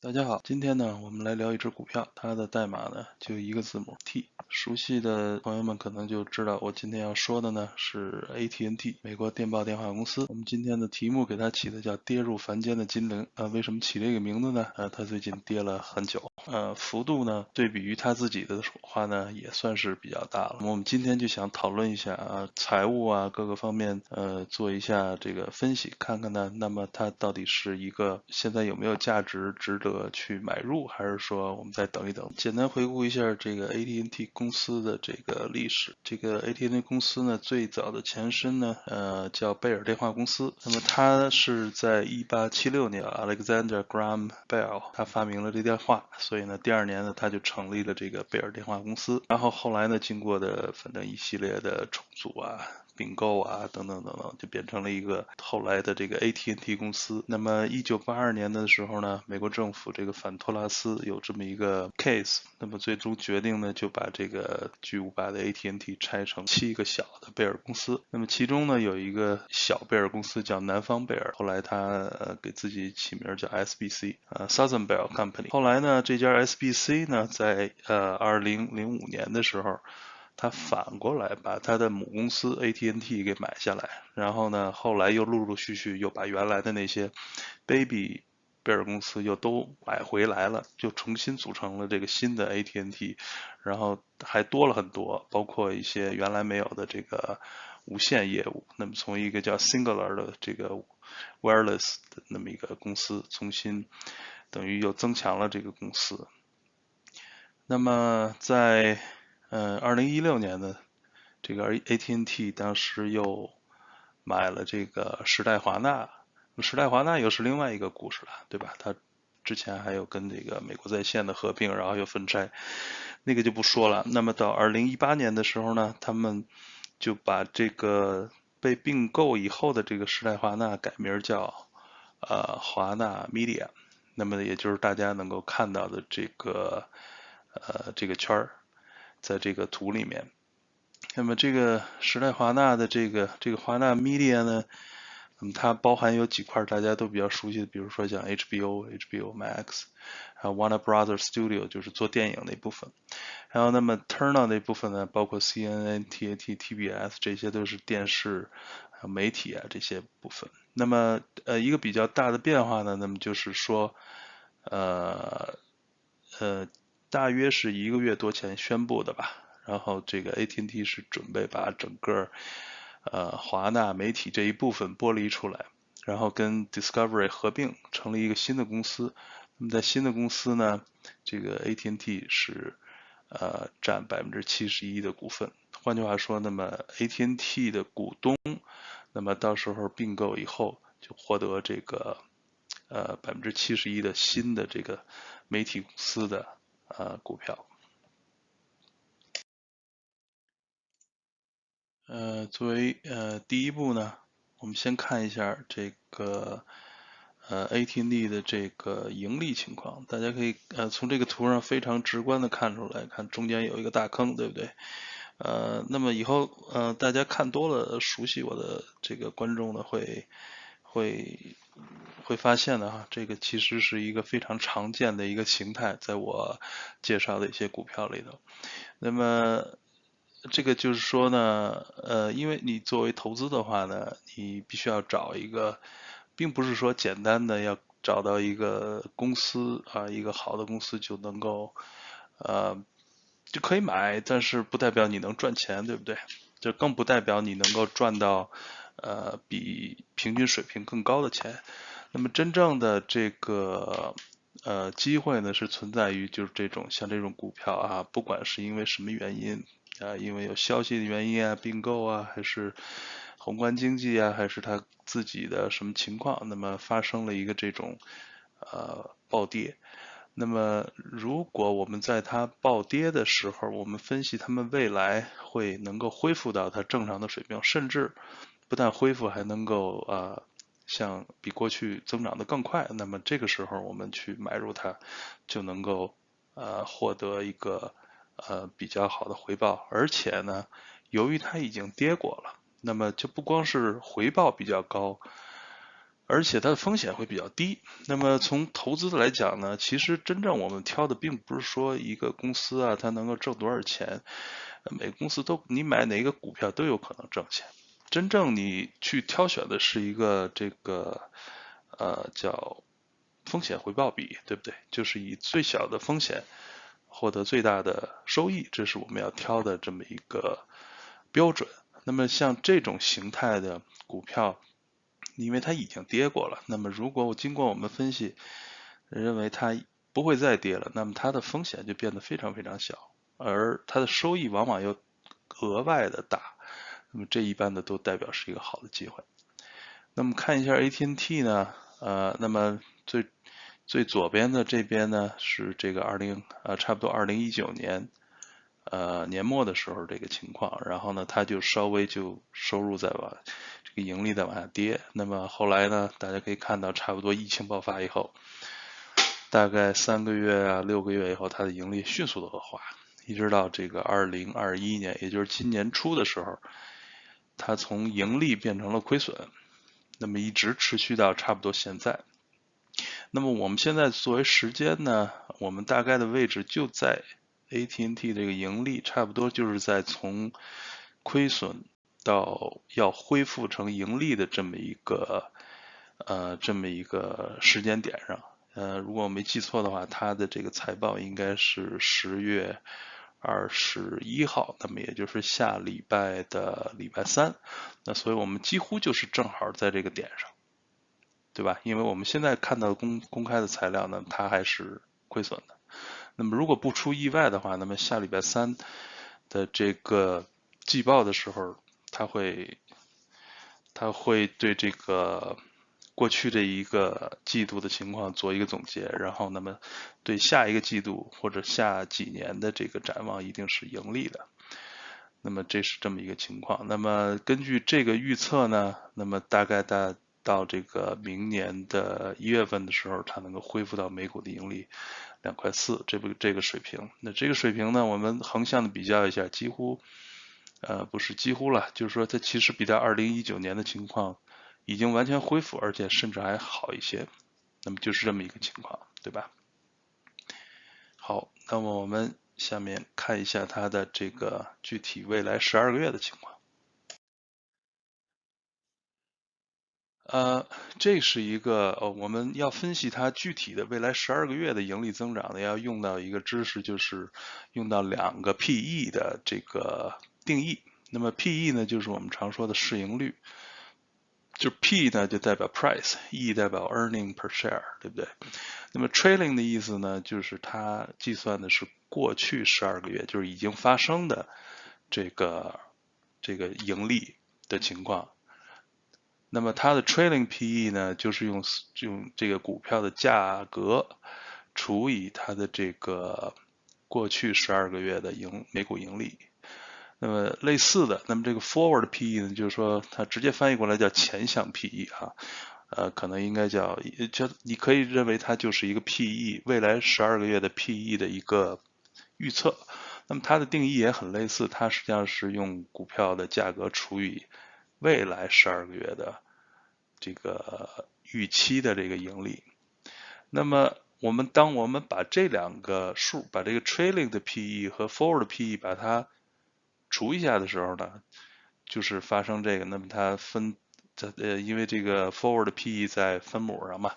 大家好，今天呢，我们来聊一只股票，它的代码呢就一个字母 T。熟悉的朋友们可能就知道，我今天要说的呢是 AT&T，美国电报电话公司。我们今天的题目给它起的叫“跌入凡间的精灵”。呃，为什么起这个名字呢？呃，它最近跌了很久，呃，幅度呢对比于它自己的话呢也算是比较大了。我们今天就想讨论一下啊，财务啊各个方面，呃，做一下这个分析，看看呢，那么它到底是一个现在有没有价值，值得。去买入，还是说我们再等一等？简单回顾一下这个 AT&T 公司的这个历史。这个 AT&T 公司呢，最早的前身呢，呃，叫贝尔电话公司。那么它是在1876年，Alexander Graham Bell 他发明了这电话，所以呢，第二年呢，他就成立了这个贝尔电话公司。然后后来呢，经过的反正一系列的重组啊。并购啊，等等等等，就变成了一个后来的这个 AT&T 公司。那么，一九八二年的时候呢，美国政府这个反托拉斯有这么一个 case，那么最终决定呢，就把这个巨无霸的 AT&T 拆成七个小的贝尔公司。那么其中呢，有一个小贝尔公司叫南方贝尔，后来他呃给自己起名叫 SBC，呃 Southern Bell Company。后来呢，这家 SBC 呢，在呃二零零五年的时候。他反过来把他的母公司 AT&T 给买下来，然后呢，后来又陆陆续续又把原来的那些 Baby 贝尔公司又都买回来了，就重新组成了这个新的 AT&T，然后还多了很多，包括一些原来没有的这个无线业务。那么从一个叫 Singular 的这个 Wireless 的那么一个公司，重新等于又增强了这个公司。那么在嗯，二零一六年的这个 AT&T 当时又买了这个时代华纳，时代华纳又是另外一个故事了，对吧？它之前还有跟这个美国在线的合并，然后又分拆，那个就不说了。那么到二零一八年的时候呢，他们就把这个被并购以后的这个时代华纳改名叫呃华纳 Media，那么也就是大家能够看到的这个呃这个圈儿。在这个图里面，那么这个时代华纳的这个这个华纳 Media 呢，那么它包含有几块大家都比较熟悉的，比如说像 HBO、HBO Max，还有 Warner Brothers Studio 就是做电影那部分，然后那么 Turner 那部分呢，包括 CNN、TNT、TBS 这些都是电视、媒体啊这些部分。那么呃一个比较大的变化呢，那么就是说呃呃。大约是一个月多前宣布的吧，然后这个 AT&T 是准备把整个呃华纳媒体这一部分剥离出来，然后跟 Discovery 合并，成立一个新的公司。那么在新的公司呢，这个 AT&T 是呃占百分之七十一的股份。换句话说，那么 AT&T 的股东，那么到时候并购以后就获得这个呃百分之七十一的新的这个媒体公司的。呃，股票，呃，作为呃第一步呢，我们先看一下这个呃 ATD 的这个盈利情况。大家可以呃从这个图上非常直观的看出来，看中间有一个大坑，对不对？呃，那么以后呃大家看多了，熟悉我的这个观众呢会会。会发现的哈，这个其实是一个非常常见的一个形态，在我介绍的一些股票里头。那么这个就是说呢，呃，因为你作为投资的话呢，你必须要找一个，并不是说简单的要找到一个公司啊，一个好的公司就能够，呃，就可以买，但是不代表你能赚钱，对不对？就更不代表你能够赚到。呃，比平均水平更高的钱，那么真正的这个呃机会呢，是存在于就是这种像这种股票啊，不管是因为什么原因啊，因为有消息的原因啊，并购啊，还是宏观经济啊，还是它自己的什么情况，那么发生了一个这种呃暴跌，那么如果我们在它暴跌的时候，我们分析它们未来会能够恢复到它正常的水平，甚至。不但恢复，还能够呃，像比过去增长的更快。那么这个时候我们去买入它，就能够呃获得一个呃比较好的回报。而且呢，由于它已经跌过了，那么就不光是回报比较高，而且它的风险会比较低。那么从投资的来讲呢，其实真正我们挑的并不是说一个公司啊，它能够挣多少钱，每个公司都你买哪个股票都有可能挣钱。真正你去挑选的是一个这个呃叫风险回报比，对不对？就是以最小的风险获得最大的收益，这是我们要挑的这么一个标准。那么像这种形态的股票。因为它已经跌过了，那么如果我经过我们分析，认为它不会再跌了，那么它的风险就变得非常非常小，而它的收益往往又额外的大，那么这一般的都代表是一个好的机会。那么看一下 AT&T 呢，呃，那么最最左边的这边呢是这个二零呃差不多二零一九年呃年末的时候这个情况，然后呢它就稍微就收入在往这个。盈利在往下跌，那么后来呢？大家可以看到，差不多疫情爆发以后，大概三个月啊、六个月以后，它的盈利迅速的恶化，一直到这个二零二一年，也就是今年初的时候，它从盈利变成了亏损，那么一直持续到差不多现在。那么我们现在作为时间呢，我们大概的位置就在 AT&T 这个盈利，差不多就是在从亏损。到要恢复成盈利的这么一个呃这么一个时间点上，呃，如果我没记错的话，它的这个财报应该是十月二十一号，那么也就是下礼拜的礼拜三，那所以我们几乎就是正好在这个点上，对吧？因为我们现在看到公公开的材料呢，它还是亏损的。那么如果不出意外的话，那么下礼拜三的这个季报的时候。它会，它会对这个过去的一个季度的情况做一个总结，然后那么对下一个季度或者下几年的这个展望一定是盈利的。那么这是这么一个情况。那么根据这个预测呢，那么大概到到这个明年的一月份的时候，它能够恢复到每股的盈利两块四这不这个水平。那这个水平呢，我们横向的比较一下，几乎。呃，不是几乎了，就是说它其实比它二零一九年的情况已经完全恢复，而且甚至还好一些。那么就是这么一个情况，对吧？好，那么我们下面看一下它的这个具体未来十二个月的情况。呃，这是一个呃，我们要分析它具体的未来十二个月的盈利增长呢，要用到一个知识，就是用到两个 PE 的这个。定义，那么 P/E 呢，就是我们常说的市盈率，就 P 呢就代表 price，E 代表 earning per share，对不对？那么 trailing 的意思呢，就是它计算的是过去十二个月，就是已经发生的这个这个盈利的情况。那么它的 trailing P/E 呢，就是用用这个股票的价格除以它的这个过去十二个月的盈每股盈利。那么类似的，那么这个 forward PE 呢，就是说它直接翻译过来叫前向 PE 啊，呃，可能应该叫叫你可以认为它就是一个 PE 未来十二个月的 PE 的一个预测。那么它的定义也很类似，它实际上是用股票的价格除以未来十二个月的这个预期的这个盈利。那么我们当我们把这两个数，把这个 trailing 的 PE 和 forward PE 把它除一下的时候呢，就是发生这个，那么它分，它呃，因为这个 forward PE 在分母上嘛，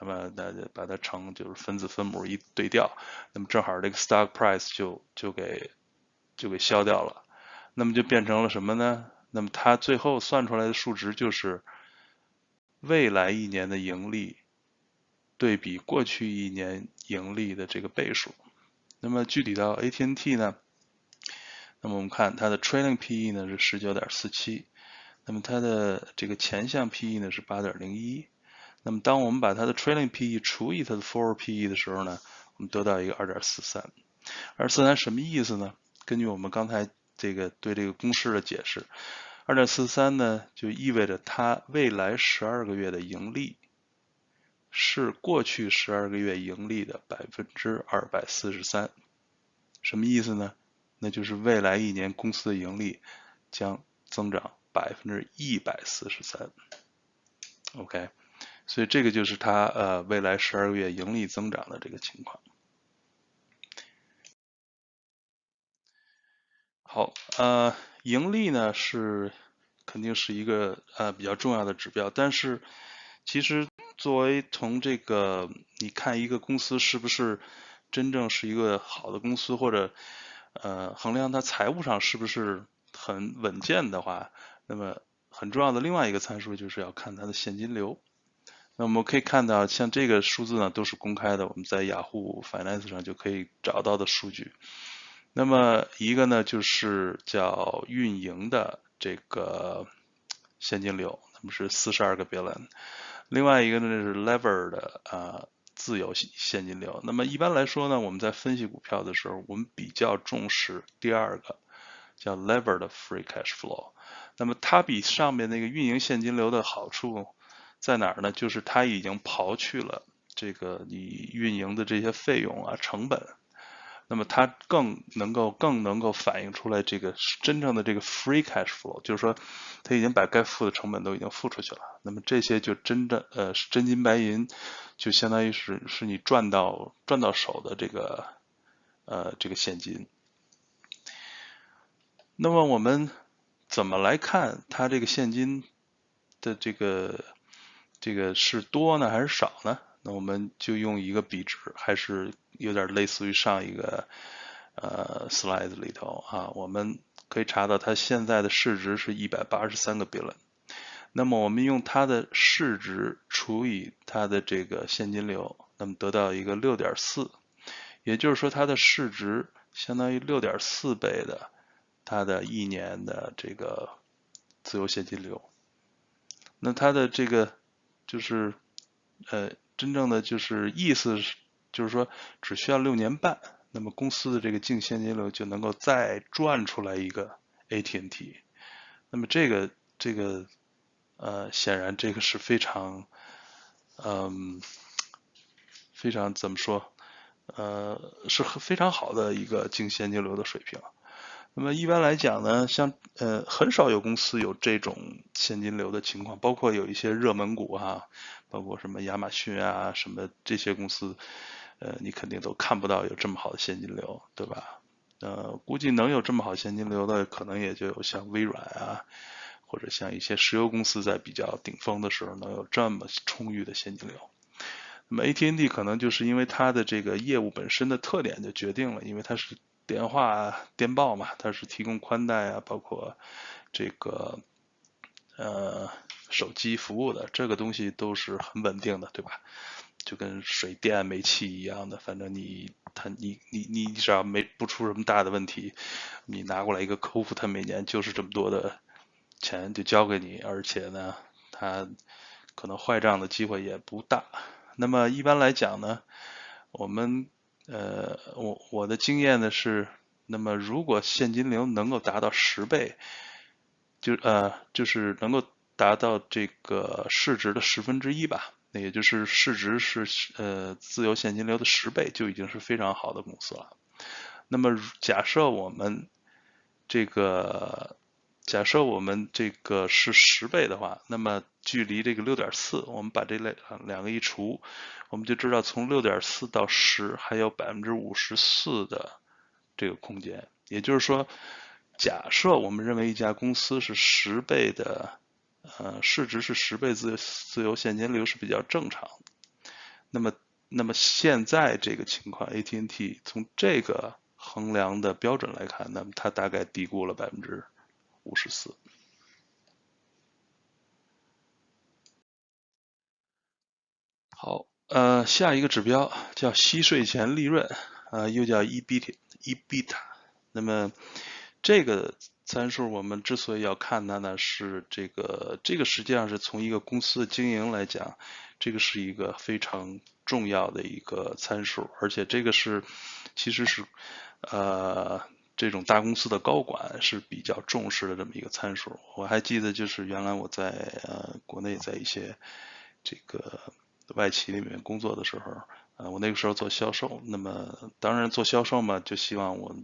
那么那就把它乘就是分子分母一对调，那么正好这个 stock price 就就给就给消掉了，那么就变成了什么呢？那么它最后算出来的数值就是未来一年的盈利对比过去一年盈利的这个倍数。那么具体到 AT&T 呢？那么我们看它的 trailing PE 呢是十九点四七，那么它的这个前向 PE 呢是八点零一，那么当我们把它的 trailing PE 除以它的 forward PE 的时候呢，我们得到一个二点四三，二四三什么意思呢？根据我们刚才这个对这个公式的解释，二点四三呢就意味着它未来十二个月的盈利是过去十二个月盈利的百分之二百四十三，什么意思呢？那就是未来一年公司的盈利将增长百分之一百四十三。OK，所以这个就是它呃未来十二个月盈利增长的这个情况。好，呃，盈利呢是肯定是一个呃比较重要的指标，但是其实作为从这个你看一个公司是不是真正是一个好的公司，或者呃衡量它财务上是不是很稳健的话，那么很重要的另外一个参数就是要看它的现金流。那我们可以看到，像这个数字呢都是公开的，我们在雅虎 Finance 上就可以找到的数据。那么一个呢，就是叫运营的这个现金流，那么是四十二个 billion。另外一个呢是 lever 的啊自由现金流。那么一般来说呢，我们在分析股票的时候，我们比较重视第二个叫 lever 的 free cash flow。那么它比上面那个运营现金流的好处在哪儿呢？就是它已经刨去了这个你运营的这些费用啊成本。那么它更能够更能够反映出来这个真正的这个 free cash flow，就是说它已经把该付的成本都已经付出去了。那么这些就真正呃是真金白银，就相当于是是你赚到赚到手的这个呃这个现金。那么我们怎么来看它这个现金的这个这个是多呢还是少呢？那我们就用一个比值，还是有点类似于上一个呃 slide 里头啊，我们可以查到它现在的市值是一百八十三个 billion。那么我们用它的市值除以它的这个现金流，那么得到一个六点四，也就是说它的市值相当于六点四倍的它的一年的这个自由现金流。那它的这个就是呃。真正的就是意思是，就是说只需要六年半，那么公司的这个净现金流就能够再赚出来一个 AT&T。那么这个这个呃，显然这个是非常嗯非常怎么说呃是非常好的一个净现金流的水平。那么一般来讲呢，像呃很少有公司有这种现金流的情况，包括有一些热门股哈，包括什么亚马逊啊什么这些公司，呃你肯定都看不到有这么好的现金流，对吧？呃估计能有这么好现金流的，可能也就有像微软啊，或者像一些石油公司在比较顶峰的时候能有这么充裕的现金流。那么 AT&T 可能就是因为它的这个业务本身的特点就决定了，因为它是。电话、电报嘛，它是提供宽带啊，包括这个呃手机服务的，这个东西都是很稳定的，对吧？就跟水电煤气一样的，反正你他你你你只要没不出什么大的问题，你拿过来一个客户，他每年就是这么多的钱就交给你，而且呢，他可能坏账的机会也不大。那么一般来讲呢，我们。呃，我我的经验呢是，那么如果现金流能够达到十倍，就呃就是能够达到这个市值的十分之一吧，那也就是市值是呃自由现金流的十倍，就已经是非常好的公司了。那么假设我们这个。假设我们这个是十倍的话，那么距离这个六点四，我们把这两两个一除，我们就知道从六点四到十还有百分之五十四的这个空间。也就是说，假设我们认为一家公司是十倍的，呃，市值是十倍自自由现金流是比较正常。那么，那么现在这个情况，AT&T 从这个衡量的标准来看，那么它大概低估了百分之。五十四。好，呃，下一个指标叫息税前利润，呃，又叫 EBIT，EBIT。那么这个参数我们之所以要看它呢，是这个这个实际上是从一个公司的经营来讲，这个是一个非常重要的一个参数，而且这个是其实是呃。这种大公司的高管是比较重视的这么一个参数。我还记得，就是原来我在呃国内在一些这个外企里面工作的时候，呃，我那个时候做销售，那么当然做销售嘛，就希望我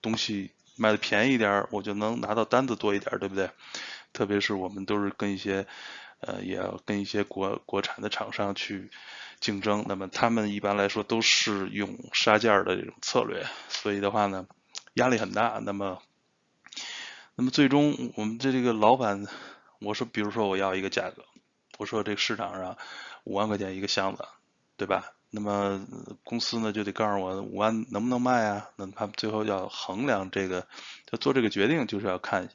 东西卖的便宜一点，我就能拿到单子多一点，对不对？特别是我们都是跟一些呃，也要跟一些国国产的厂商去竞争。那么他们一般来说都是用杀价的这种策略，所以的话呢，压力很大。那么，那么最终我们这这个老板，我说，比如说我要一个价格，我说这个市场上五万块钱一个箱子，对吧？那么公司呢就得告诉我五万能不能卖啊？那他最后要衡量这个，他做这个决定，就是要看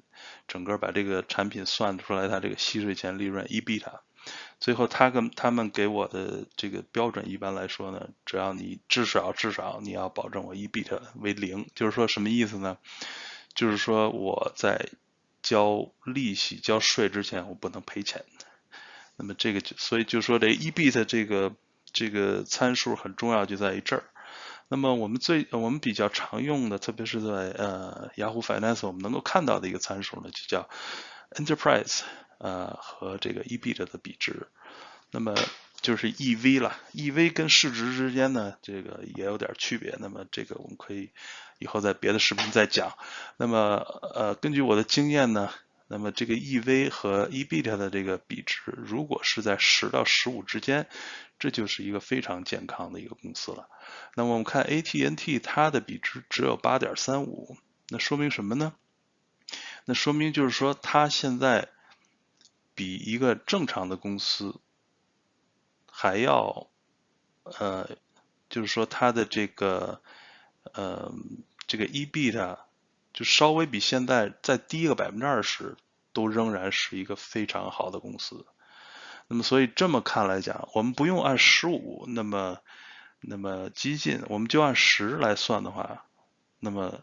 整个把这个产品算出来它这个息税前利润 EBIT。最后他跟他们给我的这个标准，一般来说呢，只要你至少至少你要保证我 EBIT 为零，就是说什么意思呢？就是说我在交利息交税之前我不能赔钱。那么这个就所以就说这 EBIT 这个。这个参数很重要，就在于这儿。那么我们最我们比较常用的，特别是在呃雅虎 Finance 我们能够看到的一个参数呢，就叫 Enterprise 呃和这个 EBIT 的比值。那么就是 EV 了，EV 跟市值之间呢，这个也有点区别。那么这个我们可以以后在别的视频再讲。那么呃根据我的经验呢。那么这个 EV 和 EBIT 的这个比值，如果是在十到十五之间，这就是一个非常健康的一个公司了。那么我们看 AT&T 它的比值只有八点三五，那说明什么呢？那说明就是说它现在比一个正常的公司还要，呃，就是说它的这个，呃，这个 EBIT。就稍微比现在再低个百分之二十，都仍然是一个非常好的公司。那么，所以这么看来讲，我们不用按十五那么那么激进，我们就按十来算的话，那么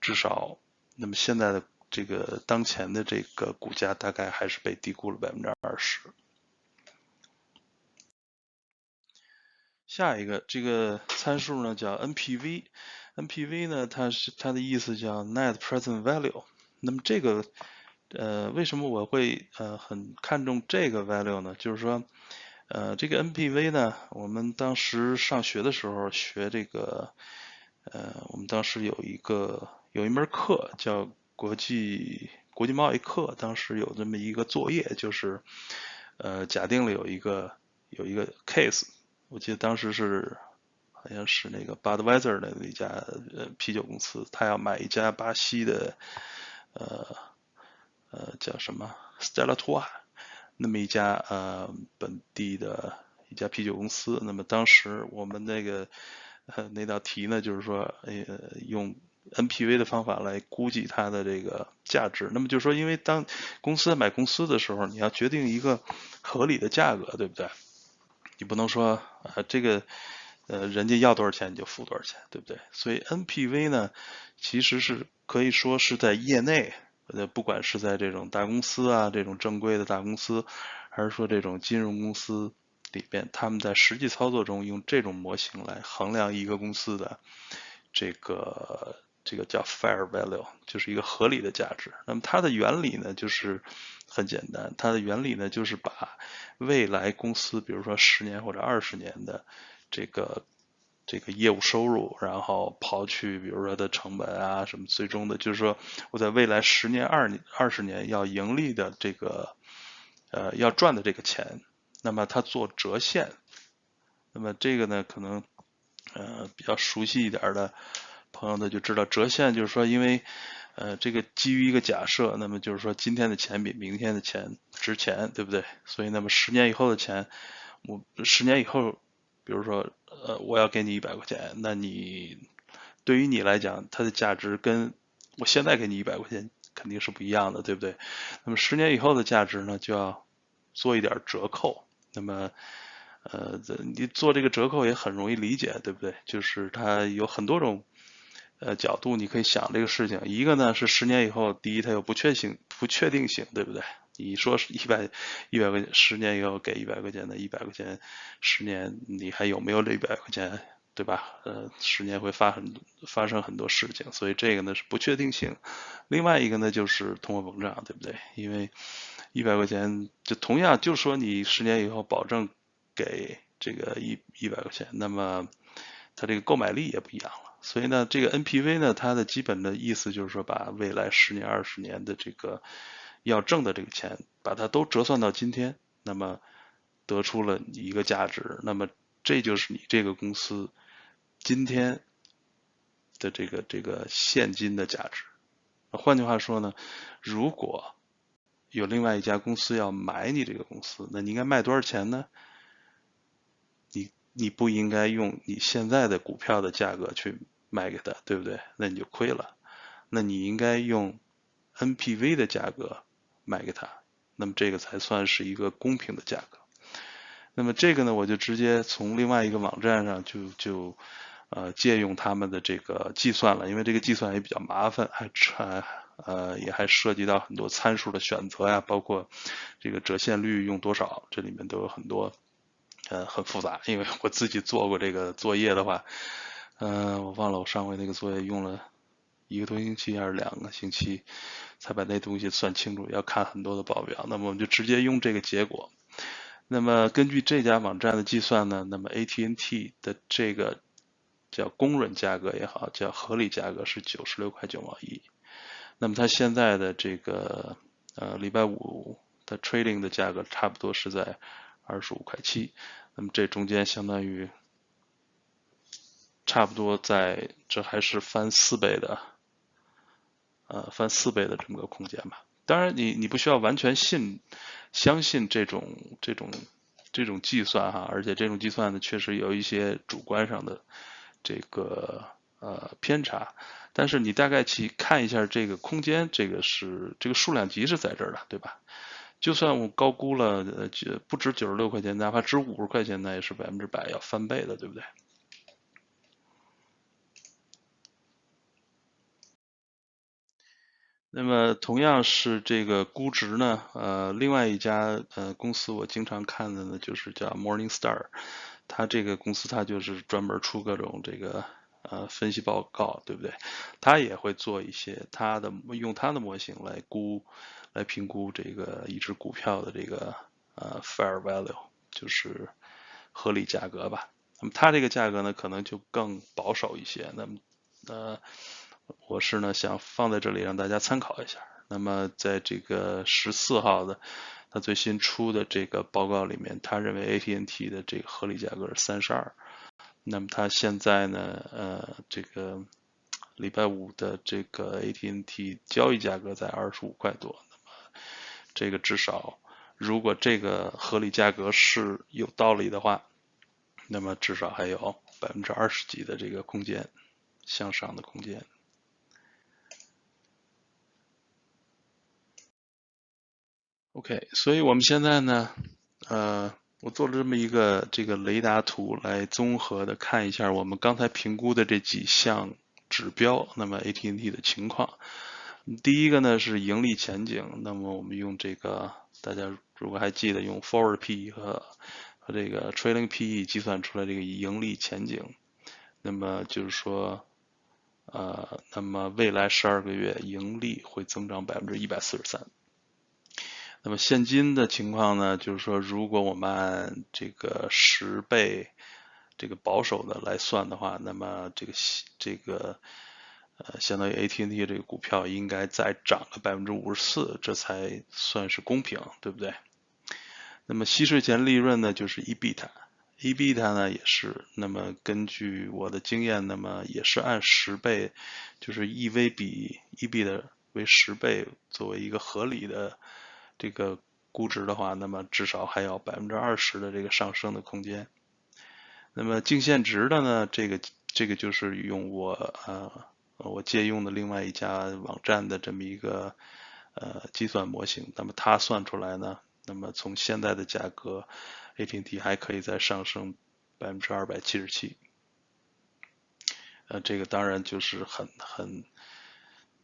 至少，那么现在的这个当前的这个股价大概还是被低估了百分之二十。下一个这个参数呢叫 NPV。NPV 呢，它是它的意思叫 Net Present Value。那么这个，呃，为什么我会呃很看重这个 value 呢？就是说，呃，这个 NPV 呢，我们当时上学的时候学这个，呃，我们当时有一个有一门课叫国际国际贸易课，当时有这么一个作业，就是呃，假定了有一个有一个 case，我记得当时是。好像是那个 Budweiser 的那家呃啤酒公司，他要买一家巴西的呃呃叫什么 Stella t o a 那么一家呃本地的一家啤酒公司。那么当时我们那个呃那道题呢，就是说呃用 NPV 的方法来估计它的这个价值。那么就是说，因为当公司买公司的时候，你要决定一个合理的价格，对不对？你不能说呃这个。呃，人家要多少钱你就付多少钱，对不对？所以 NPV 呢，其实是可以说是在业内，呃，不管是在这种大公司啊，这种正规的大公司，还是说这种金融公司里边，他们在实际操作中用这种模型来衡量一个公司的这个这个叫 fair value，就是一个合理的价值。那么它的原理呢，就是很简单，它的原理呢就是把未来公司，比如说十年或者二十年的。这个这个业务收入，然后刨去比如说它的成本啊什么，最终的就是说我在未来十年、二年、二十年要盈利的这个呃要赚的这个钱，那么它做折现，那么这个呢可能呃比较熟悉一点的朋友呢就知道折现就是说因为呃这个基于一个假设，那么就是说今天的钱比明天的钱值钱，对不对？所以那么十年以后的钱，我十年以后。比如说，呃，我要给你一百块钱，那你对于你来讲，它的价值跟我现在给你一百块钱肯定是不一样的，对不对？那么十年以后的价值呢，就要做一点折扣。那么，呃，你做这个折扣也很容易理解，对不对？就是它有很多种呃角度，你可以想这个事情。一个呢是十年以后，第一它有不确定不确定性，对不对？你说是一百一百块钱，十年以后给一百块钱的，一百块钱，十年你还有没有这一百块钱，对吧？呃，十年会发很发生很多事情，所以这个呢是不确定性。另外一个呢就是通货膨胀，对不对？因为一百块钱就同样就说你十年以后保证给这个一一百块钱，那么它这个购买力也不一样了。所以呢，这个 NPV 呢，它的基本的意思就是说把未来十年、二十年的这个要挣的这个钱，把它都折算到今天，那么得出了一个价值，那么这就是你这个公司今天的这个这个现金的价值。换句话说呢，如果有另外一家公司要买你这个公司，那你应该卖多少钱呢？你你不应该用你现在的股票的价格去卖给他，对不对？那你就亏了。那你应该用 NPV 的价格卖给他，那么这个才算是一个公平的价格。那么这个呢，我就直接从另外一个网站上就就呃借用他们的这个计算了，因为这个计算也比较麻烦，还还呃也还涉及到很多参数的选择呀，包括这个折现率用多少，这里面都有很多呃很复杂。因为我自己做过这个作业的话，嗯，我忘了我上回那个作业用了一个多星期还是两个星期才把那东西算清楚，要看很多的报表。那么我们就直接用这个结果。那么根据这家网站的计算呢，那么 AT&T 的这个叫公允价格也好，叫合理价格是九十六块九毛一。那么它现在的这个呃礼拜五的 trading 的价格差不多是在二十五块七。那么这中间相当于差不多在这还是翻四倍的，呃翻四倍的这么个空间吧。当然你你不需要完全信。相信这种这种这种计算哈，而且这种计算呢，确实有一些主观上的这个呃偏差。但是你大概去看一下这个空间，这个是这个数量级是在这儿的，对吧？就算我高估了，呃，不值九十六块钱，哪怕值五十块钱，那也是百分之百要翻倍的，对不对？那么同样是这个估值呢，呃，另外一家呃公司我经常看的呢，就是叫 Morningstar，它这个公司它就是专门出各种这个呃分析报告，对不对？它也会做一些它的用它的模型来估来评估这个一只股票的这个呃 fair value，就是合理价格吧。那么它这个价格呢，可能就更保守一些。那么呃。我是呢想放在这里让大家参考一下。那么在这个十四号的他最新出的这个报告里面，他认为 AT&T 的这个合理价格是三十二。那么他现在呢，呃，这个礼拜五的这个 AT&T 交易价格在二十五块多。那么这个至少，如果这个合理价格是有道理的话，那么至少还有百分之二十几的这个空间向上的空间。OK，所以我们现在呢，呃，我做了这么一个这个雷达图来综合的看一下我们刚才评估的这几项指标，那么 AT&T 的情况。第一个呢是盈利前景，那么我们用这个大家如果还记得用 Forward PE 和和这个 Trailing PE 计算出来这个盈利前景，那么就是说，呃，那么未来十二个月盈利会增长百分之一百四十三。那么现金的情况呢？就是说，如果我们按这个十倍这个保守的来算的话，那么这个这个呃，相当于 AT&T 这个股票应该再涨个百分之五十四，这才算是公平，对不对？那么息税前利润呢，就是 EBIT，EBIT 呢也是，那么根据我的经验，那么也是按十倍，就是 EV 比 EB 的为十倍作为一个合理的。这个估值的话，那么至少还有百分之二十的这个上升的空间。那么净现值的呢？这个这个就是用我呃我借用的另外一家网站的这么一个呃计算模型。那么它算出来呢，那么从现在的价格，AT&T 还可以再上升百分之二百七十七。呃，这个当然就是很很。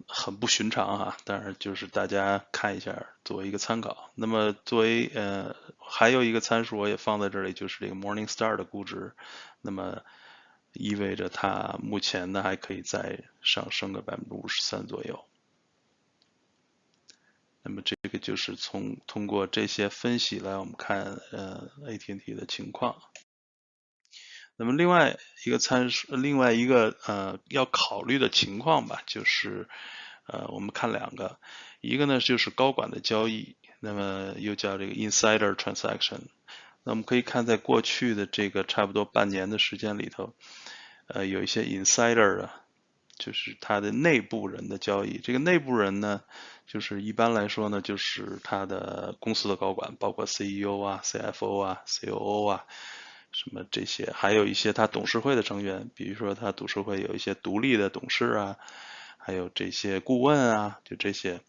很不寻常哈，但是就是大家看一下，作为一个参考。那么作为呃，还有一个参数我也放在这里，就是这个 Morningstar 的估值，那么意味着它目前呢还可以再上升个百分之五十三左右。那么这个就是从通过这些分析来我们看呃 AT&T 的情况。那么另外一个参数，另外一个呃要考虑的情况吧，就是呃，我们看两个，一个呢就是高管的交易，那么又叫这个 insider transaction。那我们可以看在过去的这个差不多半年的时间里头，呃，有一些 insider 啊，就是他的内部人的交易。这个内部人呢，就是一般来说呢，就是他的公司的高管，包括 CEO 啊、CFO 啊、COO 啊。什么这些，还有一些他董事会的成员，比如说他董事会有一些独立的董事啊，还有这些顾问啊，就这些，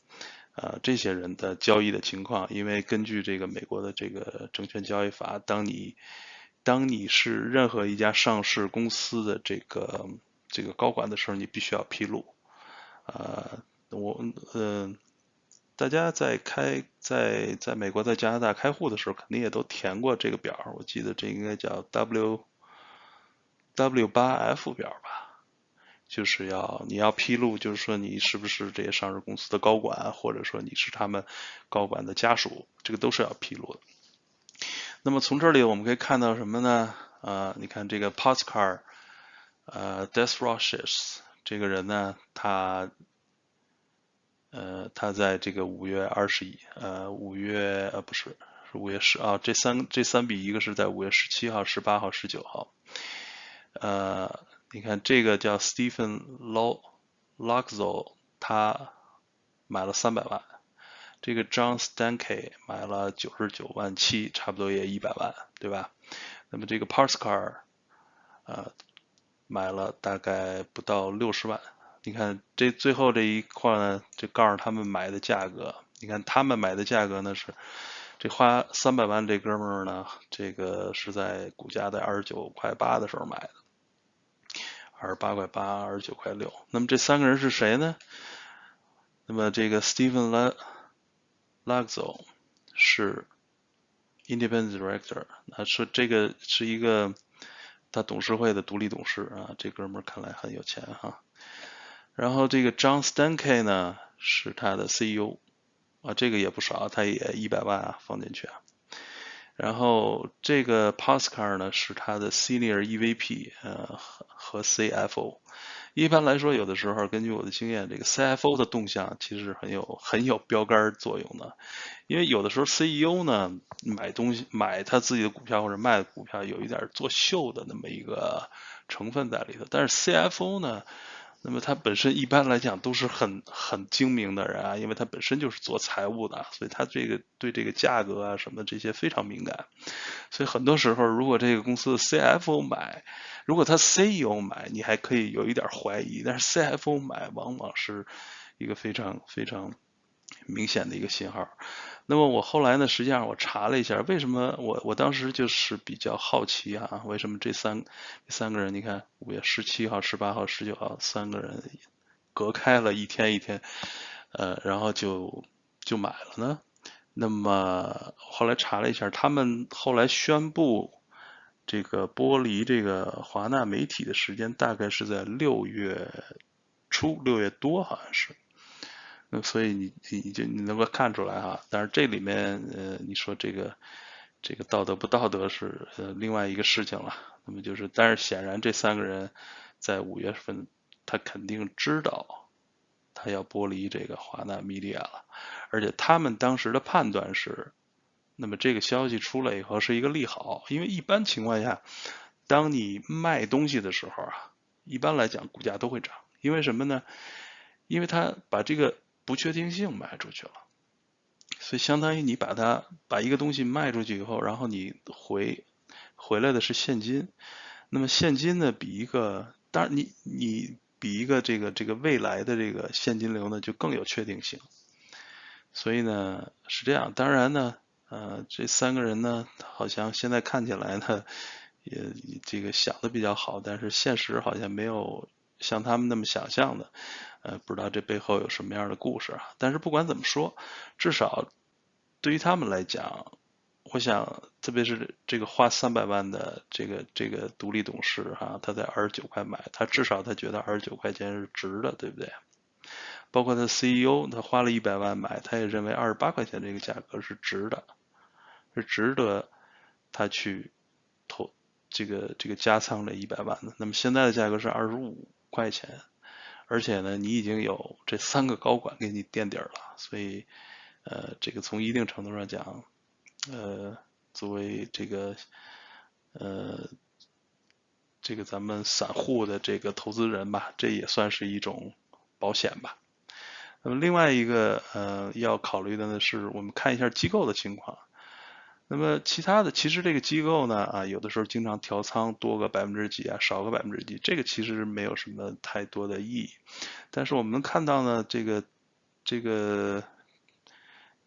呃，这些人的交易的情况，因为根据这个美国的这个证券交易法，当你当你是任何一家上市公司的这个这个高管的时候，你必须要披露，呃，我嗯。大家在开在在美国在加拿大开户的时候，肯定也都填过这个表。我记得这应该叫 W W 八 F 表吧，就是要你要披露，就是说你是不是这些上市公司的高管，或者说你是他们高管的家属，这个都是要披露的。那么从这里我们可以看到什么呢？啊，你看这个 p o s c a r 呃 d e s r o s h e s 这个人呢，他。呃，他在这个五月二十一，呃，五月呃不是，是五月十啊，这三这三笔，一个是在五月十七号、十八号、十九号。呃，你看这个叫 Stephen Lo Luxo，他买了三百万，这个 John Stankey 买了九十九万七，差不多也一百万，对吧？那么这个 Parskar，呃，买了大概不到六十万。你看这最后这一块呢，就告诉他们买的价格。你看他们买的价格呢是，这花三百万这哥们儿呢，这个是在股价在二十九块八的时候买的，二十八块八，二十九块六。那么这三个人是谁呢？那么这个 Stephen La Luxo 是 Independent Director，那说这个是一个他董事会的独立董事啊，这哥们儿看来很有钱哈。然后这个 John Stankey 呢是他的 CEO 啊，这个也不少，他也一百万啊放进去啊。然后这个 Pascal 呢是他的 Senior EVP 呃和 CFO。一般来说，有的时候根据我的经验，这个 CFO 的动向其实很有很有标杆作用的，因为有的时候 CEO 呢买东西买他自己的股票或者卖股票有一点作秀的那么一个成分在里头，但是 CFO 呢。那么他本身一般来讲都是很很精明的人啊，因为他本身就是做财务的，所以他这个对这个价格啊什么这些非常敏感。所以很多时候，如果这个公司的 CFO 买，如果他 CEO 买，你还可以有一点怀疑，但是 CFO 买往往是一个非常非常明显的一个信号。那么我后来呢，实际上我查了一下，为什么我我当时就是比较好奇啊，为什么这三三个人，你看五月十七号、十八号、十九号三个人隔开了一天一天，呃，然后就就买了呢？那么后来查了一下，他们后来宣布这个剥离这个华纳媒体的时间大概是在六月初，六月多好像是。那所以你你就你能够看出来哈，但是这里面呃你说这个这个道德不道德是呃另外一个事情了。那么就是，但是显然这三个人在五月份他肯定知道他要剥离这个华纳米利亚了，而且他们当时的判断是，那么这个消息出来以后是一个利好，因为一般情况下，当你卖东西的时候啊，一般来讲股价都会涨，因为什么呢？因为他把这个不确定性卖出去了，所以相当于你把它把一个东西卖出去以后，然后你回回来的是现金，那么现金呢比一个当然你你比一个这个这个未来的这个现金流呢就更有确定性，所以呢是这样，当然呢呃这三个人呢好像现在看起来呢也这个想的比较好，但是现实好像没有像他们那么想象的。呃，不知道这背后有什么样的故事啊？但是不管怎么说，至少对于他们来讲，我想，特别是这个花三百万的这个这个独立董事哈，他在二十九块买，他至少他觉得二十九块钱是值的，对不对？包括他 CEO，他花了一百万买，他也认为二十八块钱这个价格是值的，是值得他去投这个这个加仓这一百万的。那么现在的价格是二十五块钱。而且呢，你已经有这三个高管给你垫底了，所以，呃，这个从一定程度上讲，呃，作为这个，呃，这个咱们散户的这个投资人吧，这也算是一种保险吧。那么另外一个呃要考虑的呢是，我们看一下机构的情况。那么其他的，其实这个机构呢，啊，有的时候经常调仓多个百分之几啊，少个百分之几，这个其实没有什么太多的意义。但是我们能看到呢，这个这个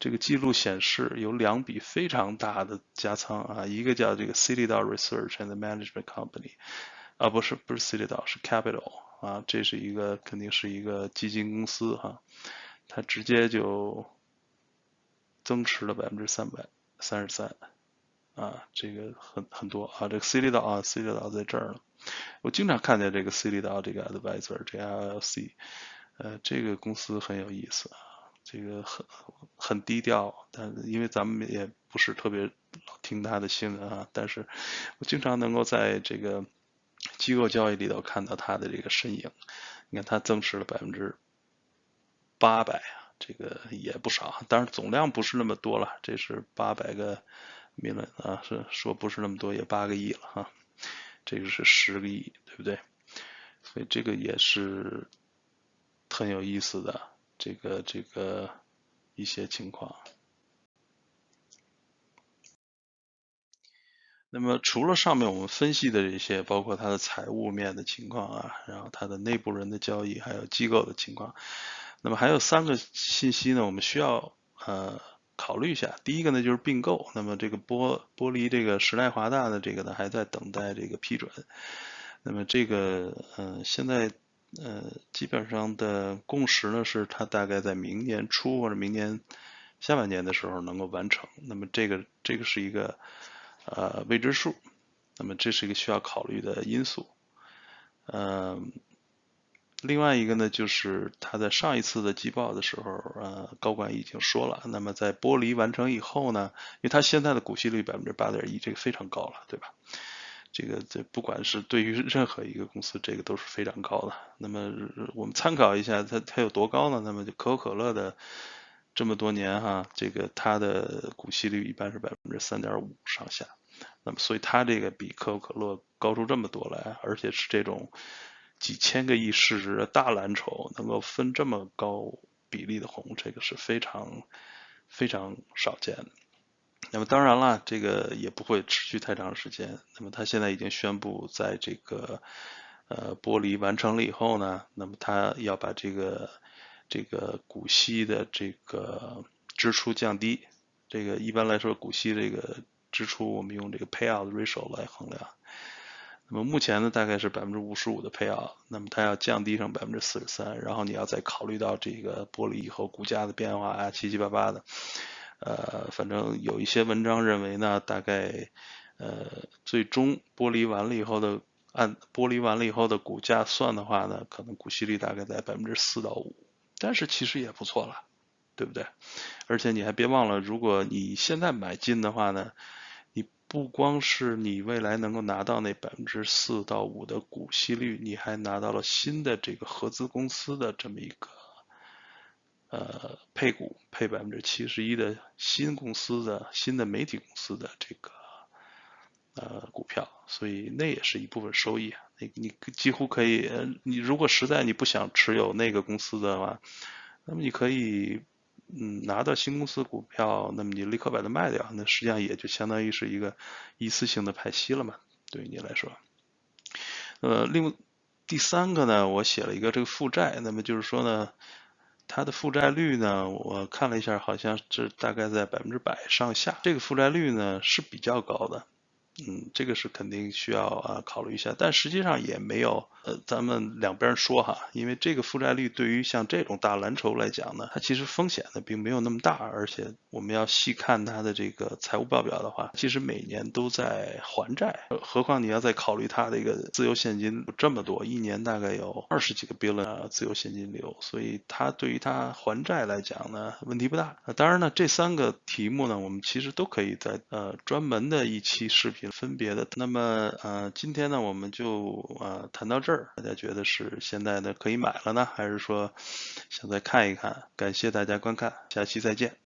这个记录显示有两笔非常大的加仓啊，一个叫这个 Citadel Research and Management Company，啊，不是不是 Citadel，是 Capital 啊，这是一个肯定是一个基金公司哈，它直接就增持了百分之三百。三十三，啊，这个很很多啊，这个 C 利道啊，C 利道在这儿呢。我经常看见这个 C 利道这个 advisor，这 LLC，呃，这个公司很有意思啊，这个很很低调，但因为咱们也不是特别听他的新闻啊，但是我经常能够在这个机构交易里头看到他的这个身影。你看，他增持了百分之八百啊。这个也不少，当然总量不是那么多了，这是八百个米伦啊，是说不是那么多，也八个亿了哈，这个是十个亿，对不对？所以这个也是很有意思的，这个这个一些情况。那么除了上面我们分析的这些，包括它的财务面的情况啊，然后它的内部人的交易，还有机构的情况。那么还有三个信息呢，我们需要呃考虑一下。第一个呢就是并购，那么这个剥剥离这个时代华大的这个呢还在等待这个批准。那么这个呃现在呃基本上的共识呢是它大概在明年初或者明年下半年的时候能够完成。那么这个这个是一个呃未知数，那么这是一个需要考虑的因素，嗯。另外一个呢，就是他在上一次的季报的时候，呃，高管已经说了，那么在剥离完成以后呢，因为他现在的股息率百分之八点一，这个非常高了，对吧？这个这不管是对于任何一个公司，这个都是非常高的。那么我们参考一下，它它有多高呢？那么就可口可乐的这么多年哈，这个它的股息率一般是百分之三点五上下，那么所以它这个比可口可乐高出这么多来，而且是这种。几千个亿市值的大蓝筹能够分这么高比例的红，这个是非常非常少见的。那么当然了，这个也不会持续太长时间。那么他现在已经宣布，在这个呃剥离完成了以后呢，那么他要把这个这个股息的这个支出降低。这个一般来说，股息这个支出我们用这个 payout ratio 来衡量。那么目前呢，大概是百分之五十五的配额，那么它要降低成百分之四十三，然后你要再考虑到这个剥离以后股价的变化啊，七七八八的，呃，反正有一些文章认为呢，大概呃最终剥离完了以后的按剥离完了以后的股价算的话呢，可能股息率大概在百分之四到五，但是其实也不错了，对不对？而且你还别忘了，如果你现在买进的话呢。不光是你未来能够拿到那百分之四到五的股息率，你还拿到了新的这个合资公司的这么一个呃配股，配百分之七十一的新公司的新的媒体公司的这个呃股票，所以那也是一部分收益啊。你你几乎可以，你如果实在你不想持有那个公司的话，那么你可以。嗯，拿到新公司股票，那么你立刻把它卖掉，那实际上也就相当于是一个一次性的派息了嘛，对于你来说。呃，另第三个呢，我写了一个这个负债，那么就是说呢，它的负债率呢，我看了一下，好像是大概在百分之百上下，这个负债率呢是比较高的。嗯，这个是肯定需要啊考虑一下，但实际上也没有呃，咱们两边说哈，因为这个负债率对于像这种大蓝筹来讲呢，它其实风险呢并没有那么大，而且我们要细看它的这个财务报表的话，其实每年都在还债，何况你要再考虑它的一个自由现金这么多，一年大概有二十几个 billion 自由现金流，所以它对于它还债来讲呢问题不大。当然呢，这三个题目呢，我们其实都可以在呃专门的一期视频。题分别的。那么呃，今天呢我们就呃谈到这儿，大家觉得是现在呢可以买了呢，还是说想再看一看？感谢大家观看，下期再见。